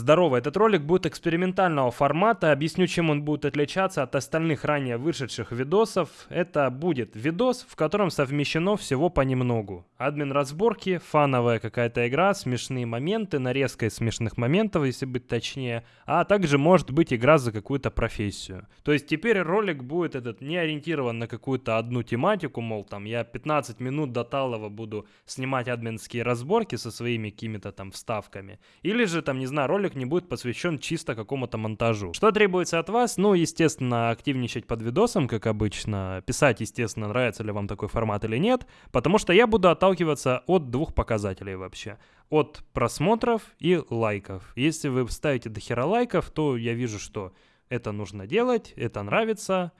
Здорово, этот ролик будет экспериментального формата. Объясню, чем он будет отличаться от остальных ранее вышедших видосов. Это будет видос, в котором совмещено всего понемногу. Админ разборки, фановая какая-то игра, смешные моменты, нарезка из смешных моментов, если быть точнее. А также может быть игра за какую-то профессию. То есть теперь ролик будет этот не ориентирован на какую-то одну тематику, мол, там я 15 минут до Талова буду снимать админские разборки со своими какими-то там вставками. Или же там, не знаю, ролик ролик не будет посвящен чисто какому-то монтажу. Что требуется от вас? Ну, естественно, активничать под видосом, как обычно. Писать, естественно, нравится ли вам такой формат или нет. Потому что я буду отталкиваться от двух показателей вообще. От просмотров и лайков. Если вы ставите до хера лайков, то я вижу, что это нужно делать, это нравится.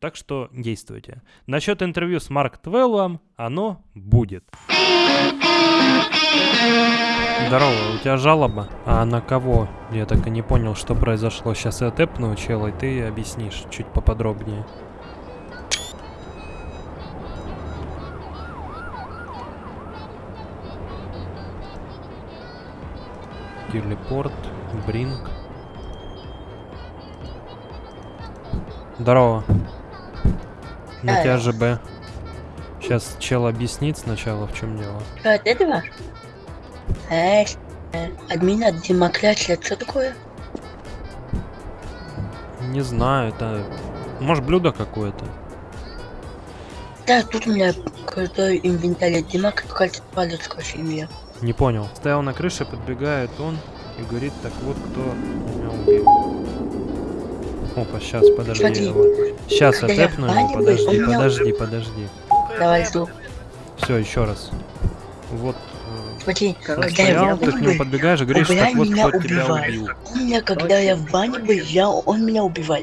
Так что действуйте. Насчет интервью с Марк Твеллом, оно будет. Здорово, у тебя жалоба? А на кого? Я так и не понял, что произошло. Сейчас я тэпну чела, и ты объяснишь чуть поподробнее. Телепорт, Бринг. Здорово. На тебя ЖБ. Сейчас чел объяснит сначала, в чем дело. Что, от этого? Э, админ от демократии, что такое? Не знаю, это... Может, блюдо какое-то? Да, тут у меня крутой инвентарь демократия палец кофе Не понял. Стоял на крыше, подбегает он и говорит, так вот, кто меня убил. Опа, сейчас, подожди. Смотри, Сейчас отэпну его, подожди, подожди, подожди. Давай, жду. Все, еще раз. Вот Смотри, когда стоял, я ты к нему подбегаешь и говоришь, так вот меня кто тебя убивает. убил. Он меня, когда я в бане был, я, он меня убивал.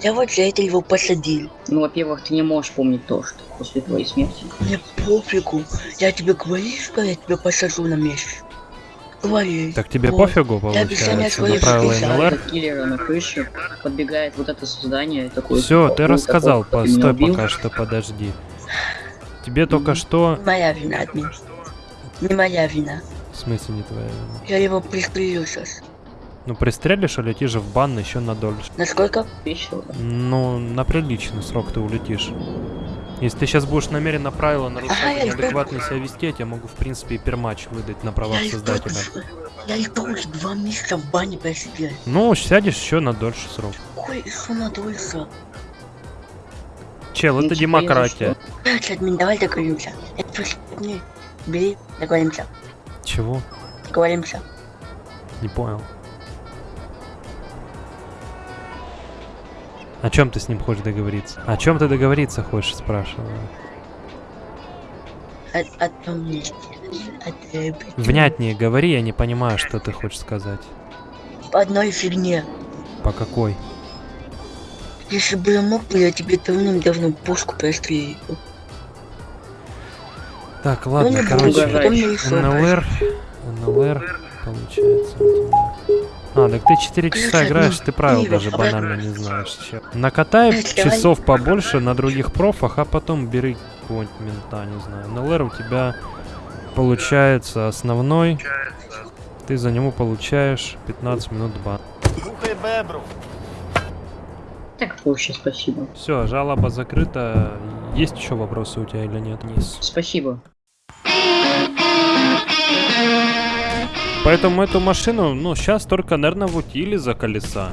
Я вот за это его посадил. Ну, во-первых, ты не можешь помнить то, что после твоей смерти. Мне пофигу. Я тебе говорю, что я тебя посажу на месте. Говори. Так тебе Вот. пофигу, получается, на правила. НЛР? На крыше подбегает вот это создание такое. Все, ты «Ой, рассказал, такой, постой убил». пока что, подожди. Тебе только что... Моя вина, админ. Не моя вина. В смысле не твоя вина? Я его пристрелю сейчас. Ну пристрелишь, улетишь в бан еще на дольше. Насколько? Да. Ну, на приличный срок ты улетишь. Если ты сейчас будешь намеренно правила нарушать Ага, и неадекватно себя вести, я тебе могу, в принципе, и перматч выдать на правах Я создателя. Я и тоже два месяца в бане просидел. Ну, сядешь еще на дольше срок. Ой, что надулся. Чел, Ну, это демократия. Админ, давай договоримся. Это бери, договоримся. Чего? Договоримся. Не понял. О чем ты с ним хочешь договориться? О чем ты договориться хочешь, спрашиваю. О, о том месте. От, э, Внятнее говори, я не понимаю, что ты хочешь сказать. По одной фигне. По какой? Если бы я мог, я тебе давным-давно пушку прострелил. Так, ладно, Ну, короче, НЛР, НЛР, получается. А, так ты 4 часа Короче, играешь, ну, ты правил даже банально не знаешь. Накатай часов побольше на других профах, а потом бери какого-нибудь мента, не знаю. НЛР у тебя получается основной. Ты за него получаешь 15 минут бан. Так проще, спасибо. Все, жалоба закрыта. Есть еще вопросы у тебя или нет? Низ. Спасибо. Поэтому эту машину, ну, сейчас только, наверное, в утиле за колеса.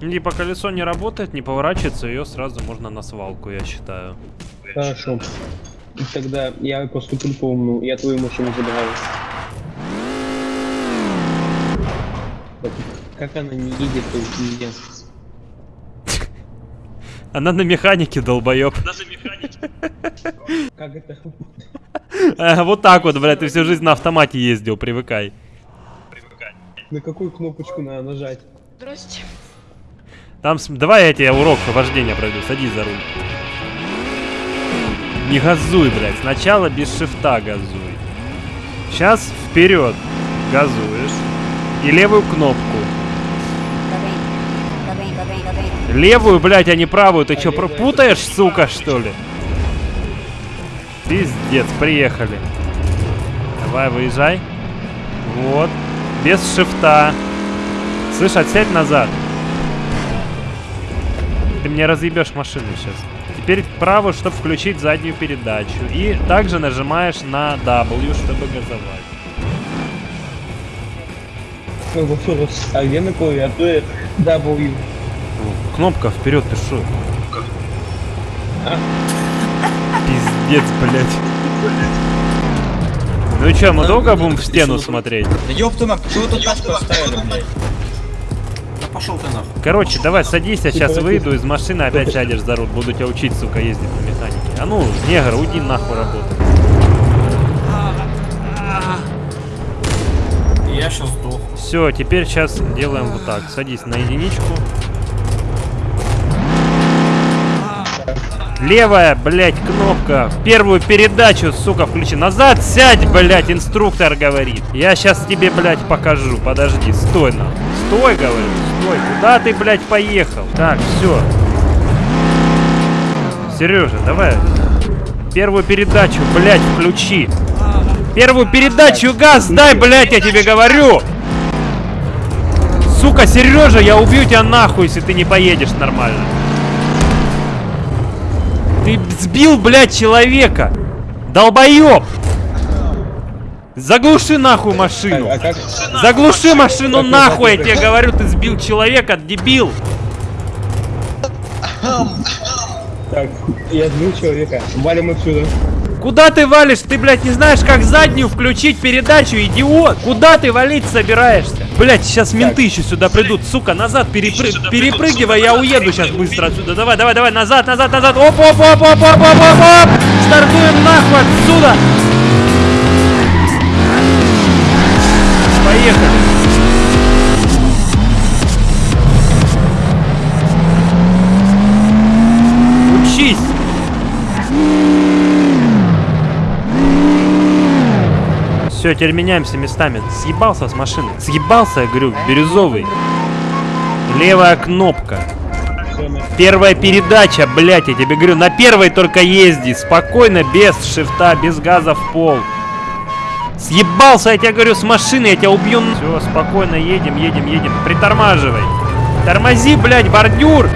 Типа колесо не работает, не поворачивается, ее сразу можно на свалку, я считаю. Хорошо. Тогда я поступил по умному, я твою машину забираю. Как она не едет, то пиздец. Она на механике, долбоеб. Как это? А, Вот так вот, блядь, ты всю жизнь на автомате ездил, привыкай. На какую кнопочку надо нажать? Здрасте. Там, давай я тебе урок вождения пройду, садись за руль. Не газуй, блядь, сначала без шифта газуй. Сейчас вперед газуешь. И левую кнопку. Левую, блядь, а не правую. Ты чё, пропутаешь, сука, что ли? Пиздец, приехали. Давай, выезжай. Вот. Без шифта. Слышь, отсядь назад. Ты мне разъебешь машину сейчас. Теперь вправо, чтобы включить заднюю передачу. И также нажимаешь на W, чтобы газовать. А где на клавиатуре W? Кнопка вперед, ты шо? А. Пиздец, блядь. Ну и чё, мы долго будем в стену смотреть? Да мать, почему вы тут тачку оставили, блядь? Да пошел ты нахуй. Короче, давай садись, я сейчас выйду из машины, опять сядешь за руль. Буду тебя учить, сука, ездить на механике. А ну, негр, уйди нахуй работать. Я сейчас сдох. Все, теперь сейчас делаем вот так. Садись на единичку. Левая, блядь, кнопка. Первую передачу, сука, включи. Назад сядь, блядь, инструктор говорит. Я сейчас тебе, блядь, покажу. Подожди, стой на. Стой, говорю, стой. Куда ты, блядь, поехал? Так, все. Сережа, давай. Первую передачу, блядь, включи. Первую передачу газ дай, блядь, я тебе говорю. Сука, Сережа, я убью тебя нахуй, если ты не поедешь нормально. Ты сбил, блядь, человека. Долбоеб. Заглуши нахуй машину. А? Заглуши машину нахуй, я тебе говорю, ты сбил человека, дебил. Так, я сбил человека. Валим отсюда. Куда ты валишь? Ты, блядь, не знаешь, как заднюю включить передачу, идиот? Куда ты валить собираешься? Блядь, сейчас менты еще сюда придут. Сука, назад перепры- перепрыгивай, я уеду сейчас быстро отсюда. Давай, давай, давай, назад, назад, назад. Оп, оп, оп, оп, оп, оп, оп, оп. Стартуем нахуй отсюда. Поехали. Все, теперь меняемся местами. Съебался с машины. Съебался, я говорю, бирюзовый. Левая кнопка. Первая передача, блять, я тебе говорю, на первой только езди. Спокойно, без шифта, без газа в пол. Съебался, я тебе говорю, с машины, я тебя убью. Все, спокойно, едем, едем, едем. Притормаживай. Тормози, блядь, бордюр.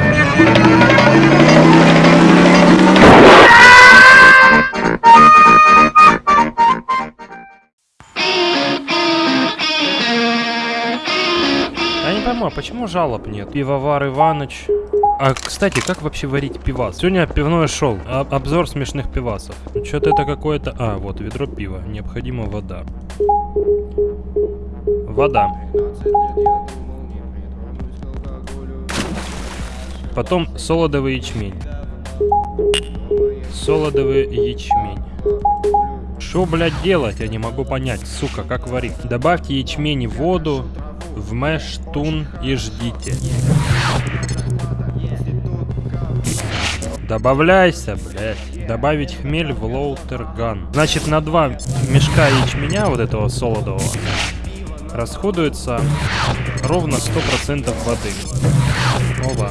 Пойму, а почему жалоб нет? Пивовар Иваныч. А, кстати, как вообще варить пивас? Сегодня пивное шоу. А- обзор смешных пивасов. Что-то это какое-то... А, вот, ведро пива. Необходима вода. Вода. Потом солодовый ячмень. Солодовый ячмень. Что, блядь, делать? Я не могу понять. Сука, как варить? Добавьте ячмень в воду, в мэш, тун и ждите. Добавляйся, блядь. Добавить хмель в лоутерган. Значит, на два мешка ячменя вот этого солодового расходуется ровно 100% воды. Оба.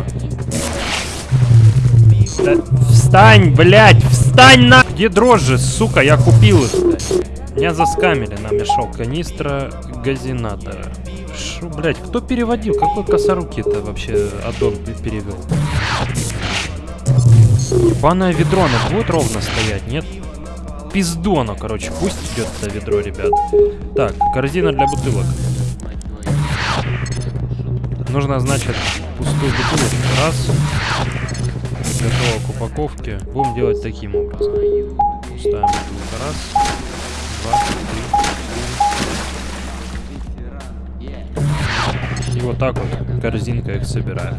Да встань, блядь, встань на... Где дрожжи, сука, я купил их, блядь. Меня заскамили на мешок канистра газинатора. Шо, блядь, кто переводил? Какой косорукий-то вообще аддон пе- перевел? Ебаное ведро, оно будет ровно стоять, нет? Пизду оно, короче, пусть идет это ведро, ребят. Так, корзина для бутылок. Нужно, значит, пустую бутылочку. Раз. Готово к упаковке. Будем делать таким образом. Пустая бутылка. Раз. Два. Три. Вот так вот корзинка их собираю.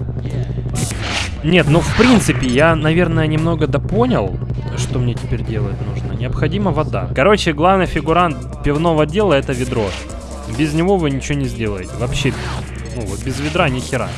Нет, ну в принципе, я, наверное, немного допонял, что мне теперь делать нужно. Необходима вода. Короче, главный фигурант пивного дела это ведро. Без него вы ничего не сделаете. Вообще, ну вот без ведра ни хера.